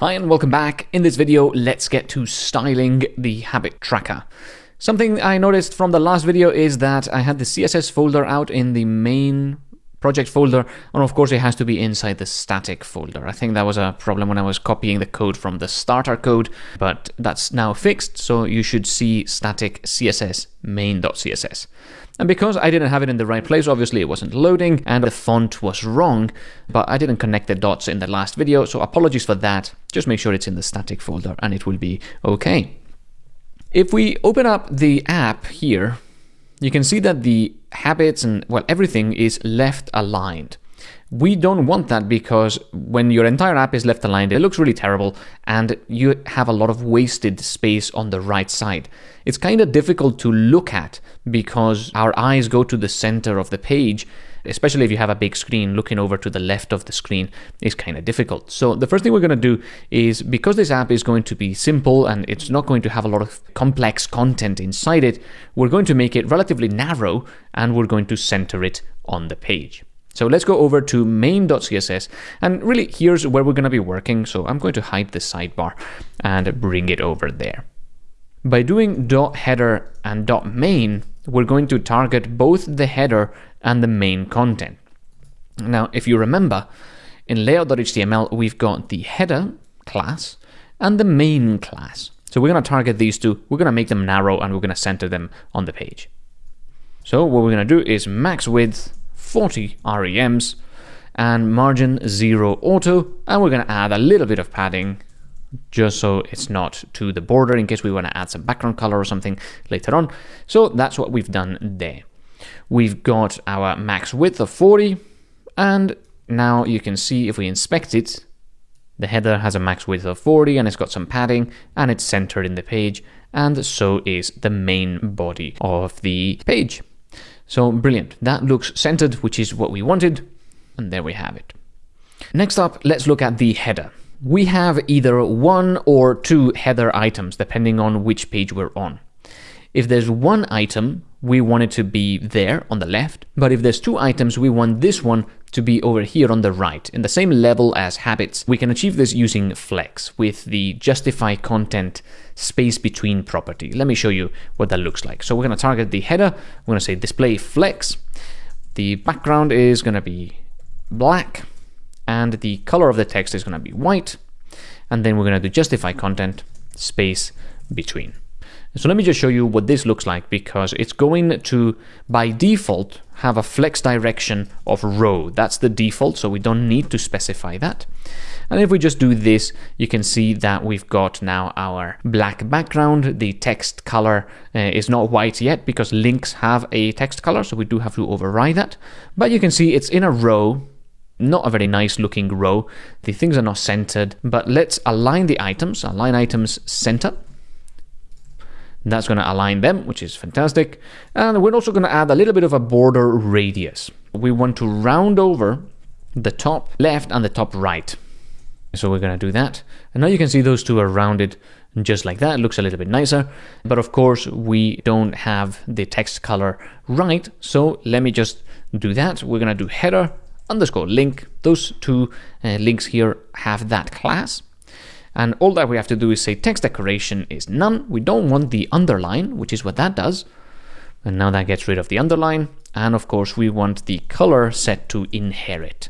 Hi and welcome back. In this video, let's get to styling the habit tracker. Something I noticed from the last video is that I had the CSS folder out in the main project folder, and of course it has to be inside the static folder. I think that was a problem when I was copying the code from the starter code, but that's now fixed, so you should see static CSS main.css. And because I didn't have it in the right place, obviously it wasn't loading and the font was wrong, but I didn't connect the dots in the last video, so apologies for that. Just make sure it's in the static folder and it will be okay. If we open up the app here, you can see that the habits and, well, everything is left aligned. We don't want that because when your entire app is left aligned, it looks really terrible and you have a lot of wasted space on the right side. It's kind of difficult to look at because our eyes go to the center of the page especially if you have a big screen, looking over to the left of the screen is kind of difficult. So the first thing we're going to do is, because this app is going to be simple and it's not going to have a lot of complex content inside it, we're going to make it relatively narrow and we're going to center it on the page. So let's go over to main.css and really here's where we're going to be working. So I'm going to hide the sidebar and bring it over there. By doing header and main, we're going to target both the header and the main content. Now, if you remember, in layout.html, we've got the header class and the main class. So we're going to target these two, we're going to make them narrow, and we're going to center them on the page. So what we're going to do is max width 40 REMs and margin 0 auto, and we're going to add a little bit of padding just so it's not to the border in case we want to add some background color or something later on. So that's what we've done there. We've got our max width of 40, and now you can see if we inspect it, the header has a max width of 40 and it's got some padding and it's centered in the page, and so is the main body of the page. So brilliant. That looks centered, which is what we wanted. And there we have it. Next up, let's look at the header. We have either one or two header items, depending on which page we're on. If there's one item, we want it to be there on the left, but if there's two items, we want this one to be over here on the right, in the same level as habits. We can achieve this using flex with the justify content space between property. Let me show you what that looks like. So we're going to target the header. We're going to say display flex. The background is going to be black and the color of the text is going to be white. And then we're going to do justify content space between. So let me just show you what this looks like because it's going to, by default, have a flex direction of row. That's the default, so we don't need to specify that. And if we just do this, you can see that we've got now our black background. The text color uh, is not white yet because links have a text color, so we do have to override that. But you can see it's in a row not a very nice looking row. The things are not centered, but let's align the items, align items center. That's going to align them, which is fantastic. And we're also going to add a little bit of a border radius. We want to round over the top left and the top right. So we're going to do that. And now you can see those two are rounded just like that. It looks a little bit nicer. But of course, we don't have the text color right. So let me just do that. We're going to do header underscore link. Those two uh, links here have that class. And all that we have to do is say text decoration is none. We don't want the underline, which is what that does. And now that gets rid of the underline. And of course, we want the color set to inherit.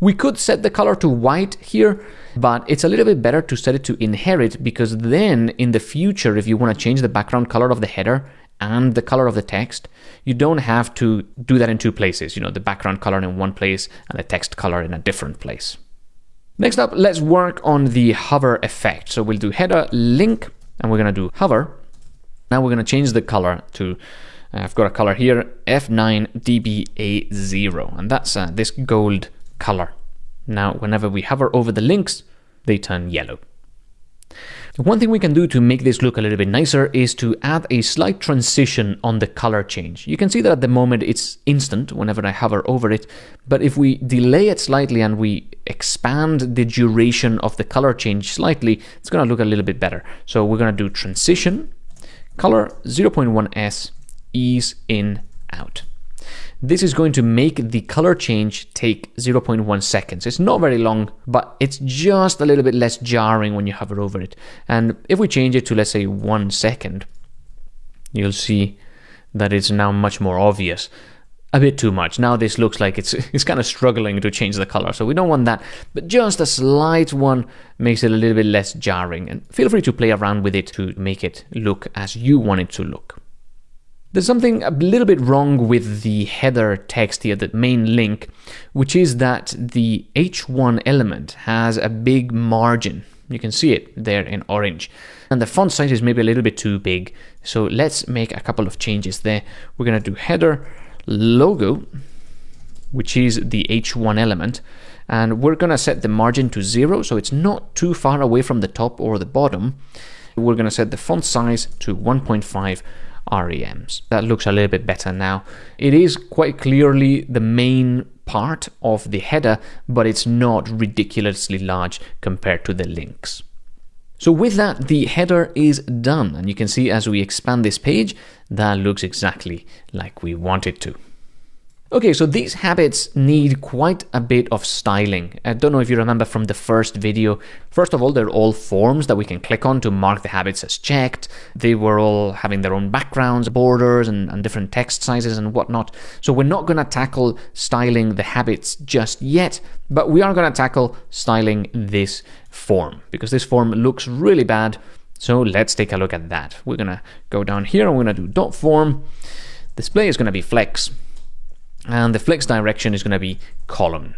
We could set the color to white here, but it's a little bit better to set it to inherit because then in the future, if you want to change the background color of the header and the color of the text, you don't have to do that in two places, you know, the background color in one place and the text color in a different place. Next up, let's work on the hover effect. So we'll do header link and we're going to do hover. Now we're going to change the color to, uh, I've got a color here, F9DBA0, and that's uh, this gold color. Now, whenever we hover over the links, they turn yellow. One thing we can do to make this look a little bit nicer is to add a slight transition on the color change. You can see that at the moment it's instant whenever I hover over it, but if we delay it slightly and we expand the duration of the color change slightly, it's going to look a little bit better. So we're going to do transition, color 0.1s, ease in, out. This is going to make the color change take 0.1 seconds. It's not very long, but it's just a little bit less jarring when you hover over it. And if we change it to, let's say, one second, you'll see that it's now much more obvious a bit too much. Now this looks like it's it's kind of struggling to change the color, so we don't want that. But just a slight one makes it a little bit less jarring. And feel free to play around with it to make it look as you want it to look. There's something a little bit wrong with the header text here, the main link, which is that the H1 element has a big margin. You can see it there in orange. And the font size is maybe a little bit too big. So let's make a couple of changes there. We're going to do header logo, which is the H1 element, and we're going to set the margin to zero, so it's not too far away from the top or the bottom. We're going to set the font size to 1.5 REMs. That looks a little bit better now. It is quite clearly the main part of the header, but it's not ridiculously large compared to the links. So with that, the header is done. And you can see as we expand this page, that looks exactly like we want it to. Okay, so these habits need quite a bit of styling. I don't know if you remember from the first video. First of all, they're all forms that we can click on to mark the habits as checked. They were all having their own backgrounds, borders, and, and different text sizes and whatnot. So we're not going to tackle styling the habits just yet, but we are going to tackle styling this form because this form looks really bad. So let's take a look at that. We're going to go down here and we're going to do dot form. Display is going to be flex and the flex direction is going to be column.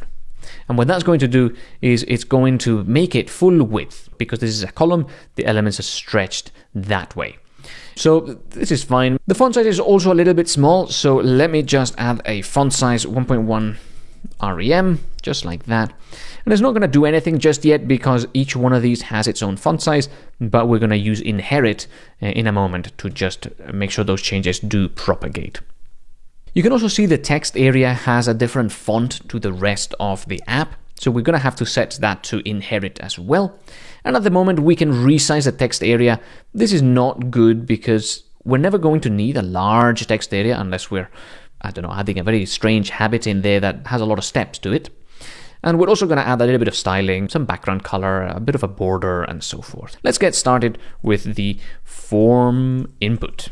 And what that's going to do is it's going to make it full width because this is a column, the elements are stretched that way. So this is fine. The font size is also a little bit small, so let me just add a font size 1.1 REM, just like that. And it's not going to do anything just yet because each one of these has its own font size, but we're going to use inherit uh, in a moment to just make sure those changes do propagate. You can also see the text area has a different font to the rest of the app, so we're going to have to set that to inherit as well. And at the moment we can resize the text area. This is not good because we're never going to need a large text area unless we're, I don't know, adding a very strange habit in there that has a lot of steps to it. And we're also going to add a little bit of styling, some background color, a bit of a border, and so forth. Let's get started with the form input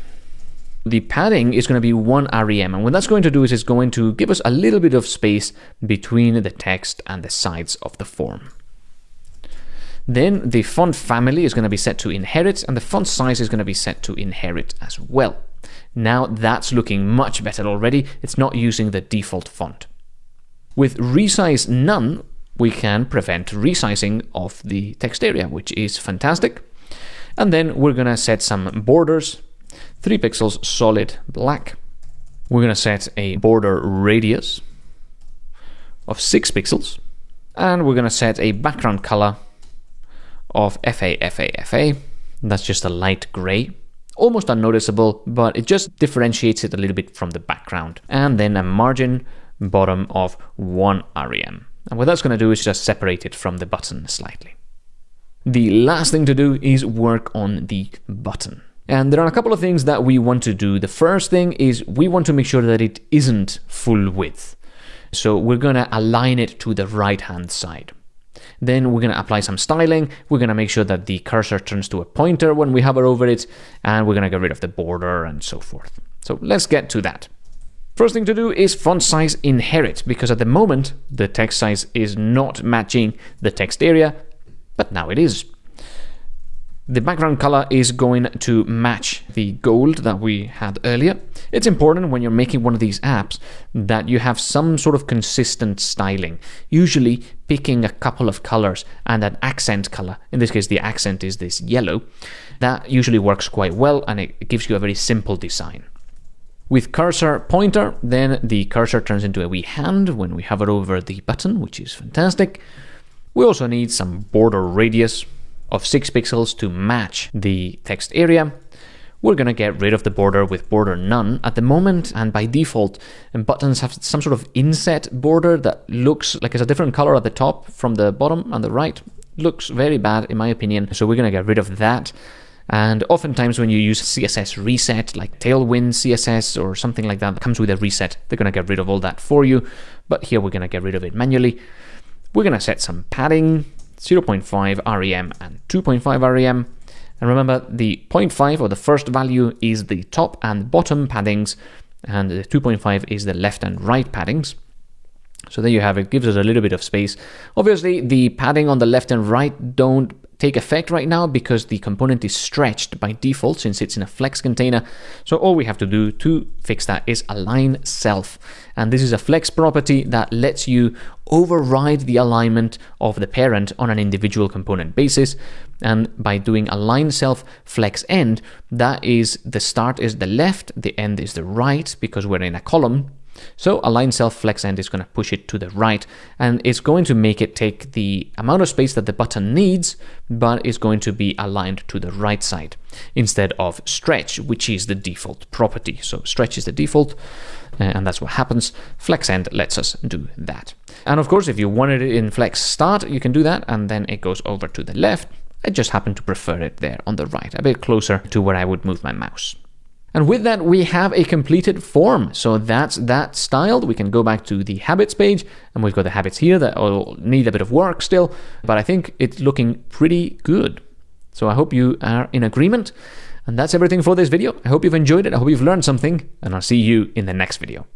the padding is going to be 1 rem and what that's going to do is it's going to give us a little bit of space between the text and the sides of the form. Then the font family is going to be set to inherit and the font size is going to be set to inherit as well. Now that's looking much better already. It's not using the default font. With resize none, we can prevent resizing of the text area, which is fantastic. And then we're going to set some borders 3 pixels solid black. We're going to set a border radius of 6 pixels. And we're going to set a background color of FA, FA, FA. That's just a light gray. Almost unnoticeable, but it just differentiates it a little bit from the background. And then a margin bottom of 1 rem. And what that's going to do is just separate it from the button slightly. The last thing to do is work on the button. And there are a couple of things that we want to do. The first thing is we want to make sure that it isn't full width. So we're going to align it to the right hand side. Then we're going to apply some styling. We're going to make sure that the cursor turns to a pointer when we hover over it, and we're going to get rid of the border and so forth. So let's get to that. First thing to do is font size inherit, because at the moment the text size is not matching the text area, but now it is. The background color is going to match the gold that we had earlier. It's important when you're making one of these apps that you have some sort of consistent styling, usually picking a couple of colors and an accent color. In this case, the accent is this yellow. That usually works quite well and it gives you a very simple design. With cursor pointer, then the cursor turns into a wee hand when we hover over the button, which is fantastic. We also need some border radius of 6 pixels to match the text area. We're going to get rid of the border with border none. At the moment, and by default, um, buttons have some sort of inset border that looks like it's a different color at the top from the bottom and the right. Looks very bad in my opinion, so we're going to get rid of that. And oftentimes when you use CSS reset, like Tailwind CSS or something like that, that comes with a reset, they're going to get rid of all that for you. But here we're going to get rid of it manually. We're going to set some padding, 0.5 rem and 2.5 rem. And remember, the 0.5 or the first value is the top and bottom paddings, and the 2.5 is the left and right paddings. So there you have it, gives us a little bit of space. Obviously, the padding on the left and right don't take effect right now because the component is stretched by default since it's in a flex container. So all we have to do to fix that is align self. And this is a flex property that lets you override the alignment of the parent on an individual component basis. And by doing align self flex end, that is the start is the left, the end is the right because we're in a column so align self flex end is going to push it to the right and it's going to make it take the amount of space that the button needs, but it's going to be aligned to the right side instead of stretch, which is the default property. So stretch is the default uh, and that's what happens. Flex end lets us do that. And of course, if you wanted it in flex start, you can do that and then it goes over to the left. I just happen to prefer it there on the right, a bit closer to where I would move my mouse. And with that, we have a completed form. So that's that styled. We can go back to the habits page and we've got the habits here that will need a bit of work still, but I think it's looking pretty good. So I hope you are in agreement. And that's everything for this video. I hope you've enjoyed it. I hope you've learned something and I'll see you in the next video.